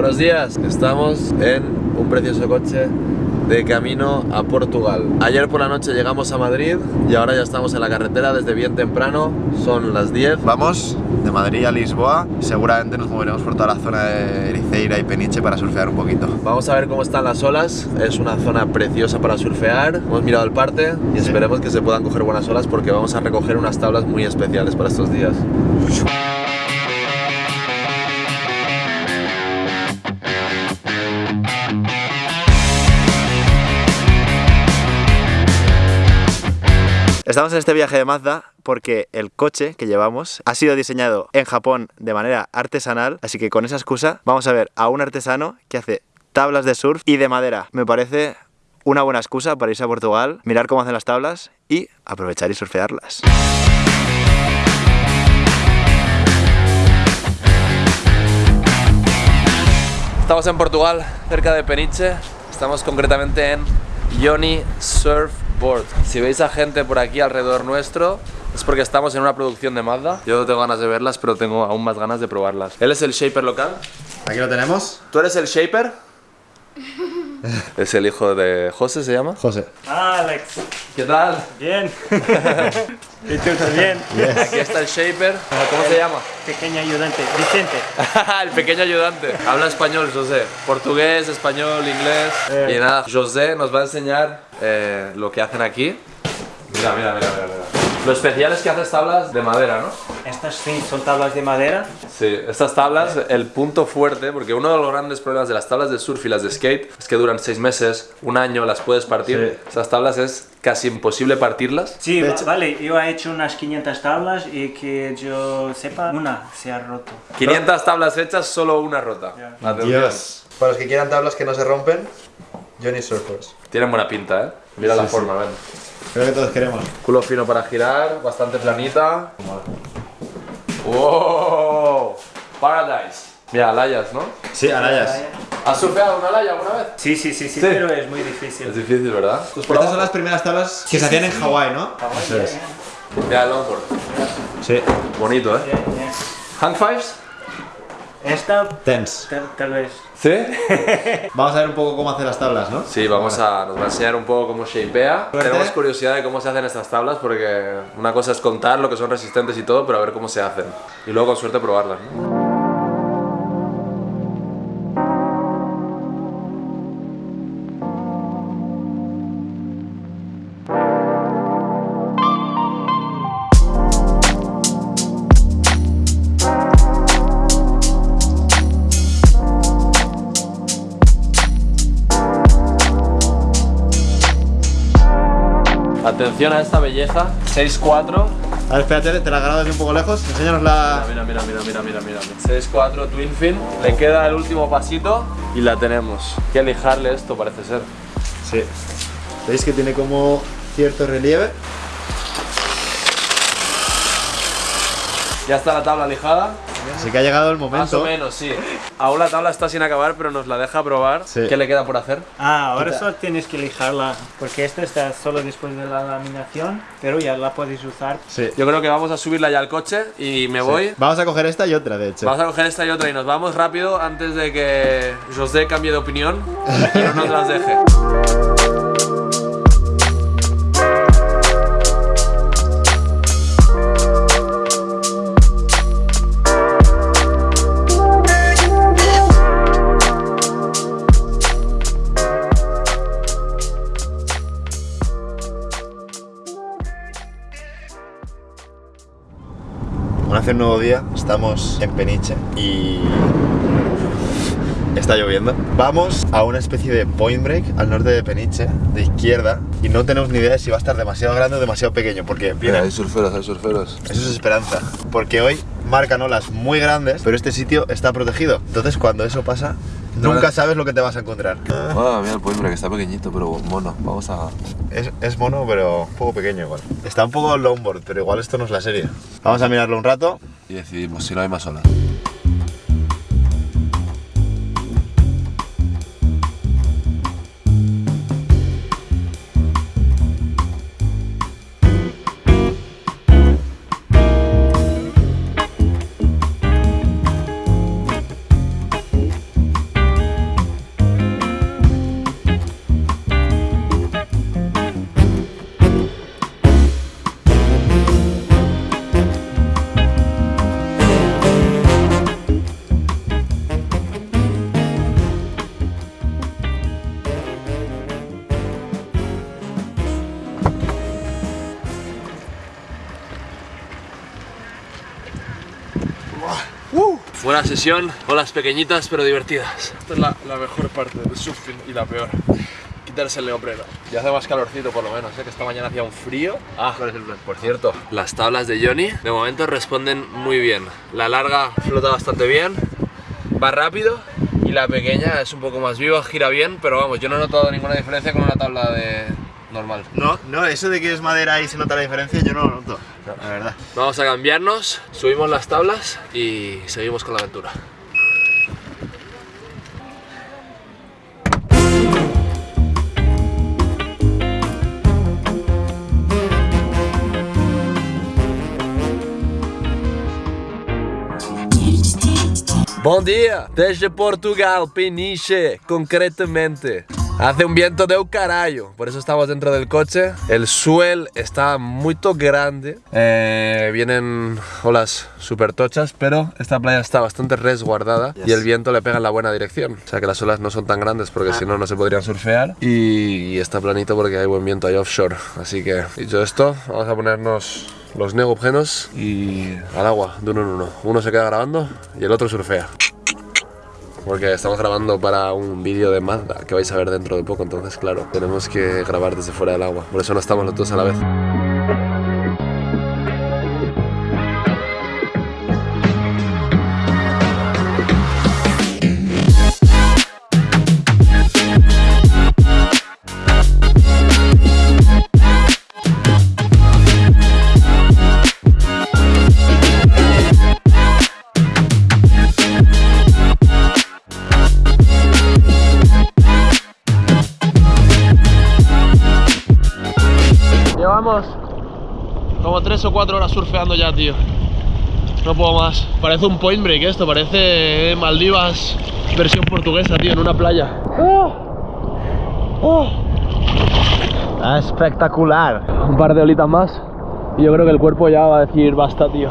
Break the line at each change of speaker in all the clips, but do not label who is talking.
Buenos días, estamos en un precioso coche de camino a Portugal. Ayer por la noche llegamos a Madrid y ahora ya estamos en la carretera desde bien temprano, son las 10. Vamos de Madrid a Lisboa y seguramente nos moveremos por toda la zona de Ericeira y Peniche para surfear un poquito. Vamos a ver cómo están las olas, es una zona preciosa para surfear. Hemos mirado el parte y esperemos que se puedan coger buenas olas porque vamos a recoger unas tablas muy especiales para estos días. Estamos en este viaje de Mazda porque el coche que llevamos ha sido diseñado en Japón de manera artesanal, así que con esa excusa vamos a ver a un artesano que hace tablas de surf y de madera. Me parece una buena excusa para irse a Portugal, mirar cómo hacen las tablas y aprovechar y surfearlas. Estamos en Portugal, cerca de Peniche. Estamos concretamente en Johnny Surf si veis a gente por aquí alrededor nuestro, es porque estamos en una producción de Mazda. Yo no tengo ganas de verlas, pero tengo aún más ganas de probarlas. Él es el shaper local.
Aquí lo tenemos.
¿Tú eres el shaper? es el hijo de José, ¿se llama?
José.
Alex.
¿Qué tal?
Bien. ¿Y tú también?
Aquí está el shaper. ¿Cómo se llama?
Pequeño ayudante. Vicente.
el pequeño ayudante. Habla español, José. Portugués, español, inglés.
Eh.
Y nada, José nos va a enseñar eh, lo que hacen aquí. Mira, mira, mira, mira. mira. Lo especial es que haces tablas de madera, ¿no?
Estas sí son tablas de madera.
Sí, estas tablas, el punto fuerte, porque uno de los grandes problemas de las tablas de surf y las de skate es que duran seis meses, un año, las puedes partir.
Sí.
Esas tablas es casi imposible partirlas.
Sí, va- vale, yo he hecho unas 500 tablas y que yo sepa, una se ha roto.
500 tablas hechas, solo una rota. Atención.
Dios. Para los que quieran tablas que no se rompen, Johnny Surfers.
Tienen buena pinta, ¿eh? Mira la
Sí, sí.
forma, ven.
Creo que todos queremos.
Culo fino para girar, bastante planita. ¡Wow! Paradise. Mira, alayas, ¿no?
Sí, arayas.
¿Has surfeado una alaya alguna vez?
Sí, sí, sí, sí,
Sí.
pero es muy
Es
difícil.
difícil, ¿verdad? ¿Tú has
Estas son las primeras tablas que se hacían en Hawái, ¿no? Eso es.
Mira el longboard.
Sí.
Bonito, ¿eh? ¿Hang fives?
Esta,
Tense.
tal, tal vez.
¿Sí?
Vamos a ver un poco cómo hacer las tablas, ¿no?
Sí, vamos a, nos va a enseñar un poco cómo shapea.
Suerte.
Tenemos curiosidad de cómo se hacen estas tablas porque una cosa es contar lo que son resistentes y todo, pero a ver cómo se hacen. Y luego con suerte probarlas. ¿no? Atención a esta belleza, 6'4".
A ver, espérate, te la grabo desde un poco lejos. Enséñanos la...
Mira, mira, mira, mira, mira, mira. 6'4 Twin Fin. Le queda el último pasito y la tenemos. Hay que lijarle esto, parece ser.
Sí. ¿Veis que tiene como cierto relieve?
Ya está la tabla lijada.
Así que ha llegado el
Más o
momento.
menos, sí. Aún la tabla está sin acabar, pero nos la deja probar.
Sí.
¿Qué le queda por hacer?
Ah, ahora solo tienes que lijarla, porque esta está solo después de la laminación, pero ya la puedes usar.
Sí.
Yo creo que vamos a subirla ya al coche y me voy.
Vamos a coger esta y otra, de hecho.
Vamos a coger esta y otra y nos vamos rápido antes de que José cambie de opinión y no nos las deje.
Un nuevo día, estamos en Peniche y está lloviendo. Vamos a una especie de point break al norte de Peniche, de izquierda, y no tenemos ni idea de si va a estar demasiado grande o demasiado pequeño, porque viene,
surferos, hay surferos.
eso es esperanza, porque hoy marcan olas muy grandes, pero este sitio está protegido. Entonces cuando eso pasa, nunca sabes lo que te vas a encontrar.
Ah, mira el pueblo que está pequeñito, pero mono. Vamos a.
Es, es mono, pero un poco pequeño igual. Está un poco longboard, pero igual esto no es la serie. Vamos a mirarlo un rato.
Y decidimos si no hay más olas. Buena sesión, olas pequeñitas pero divertidas.
Esta es la, la mejor parte del surfing y la peor. Quitarse el neopreno.
Y hace más calorcito por lo menos, ¿eh? que esta mañana hacía un frío.
Ah, ¿cuál es el plan?
Por cierto, las tablas de Johnny de momento responden muy bien. La larga flota bastante bien, va rápido y la pequeña es un poco más viva, gira bien, pero vamos, yo no he notado ninguna diferencia con una tabla de normal.
No, no, eso de que es madera y se nota la diferencia, yo no lo noto. La verdad.
Vamos a cambiarnos, subimos las tablas y seguimos con la aventura. Bom dia, desde Portugal, Peniche, concretamente. Hace un viento de un carajo, por eso estamos dentro del coche. El suel está muy grande. Eh, vienen olas súper tochas, pero esta playa está bastante resguardada y el viento le pega en la buena dirección. O sea que las olas no son tan grandes porque si no, no se podrían surfear. Y, y está planito porque hay buen viento ahí offshore. Así que, dicho esto, vamos a ponernos los neogenos y al agua de uno en uno. Uno se queda grabando y el otro surfea. Porque estamos grabando para un vídeo de Mazda que vais a ver dentro de poco, entonces claro, tenemos que grabar desde fuera del agua. Por eso no estamos los dos a la vez. Como 3 o 4 horas surfeando ya, tío. No puedo más. Parece un point break esto, parece Maldivas versión portuguesa, tío, en una playa.
espectacular.
Un par de olitas más y yo creo que el cuerpo ya va a decir basta, tío.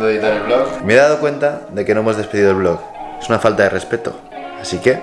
De editar el vlog. Me he dado cuenta de que no hemos despedido el vlog. Es una falta de respeto. Así que